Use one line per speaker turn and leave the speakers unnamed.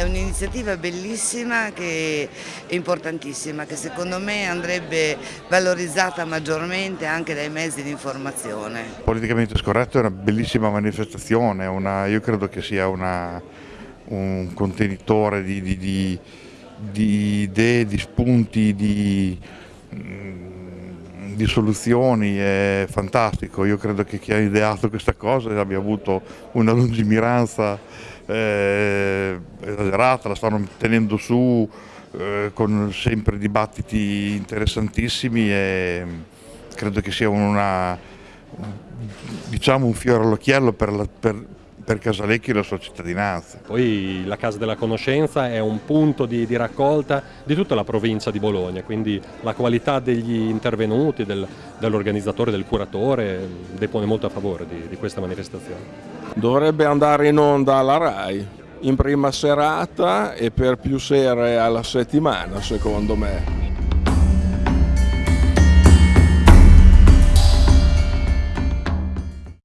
un'iniziativa bellissima è importantissima, che secondo me andrebbe valorizzata maggiormente anche dai mezzi di informazione.
Politicamente scorretto è una bellissima manifestazione, una, io credo che sia una, un contenitore di, di, di, di idee, di spunti, di di soluzioni è fantastico, io credo che chi ha ideato questa cosa abbia avuto una lungimiranza eh, esagerata, la stanno tenendo su eh, con sempre dibattiti interessantissimi e credo che sia una, diciamo un fiore all'occhiello per, per per Casalecchi e la sua cittadinanza.
Poi la Casa della Conoscenza è un punto di, di raccolta di tutta la provincia di Bologna, quindi la qualità degli intervenuti, del, dell'organizzatore, del curatore, depone molto a favore di, di questa manifestazione.
Dovrebbe andare in onda alla RAI in prima serata e per più sere alla settimana secondo me.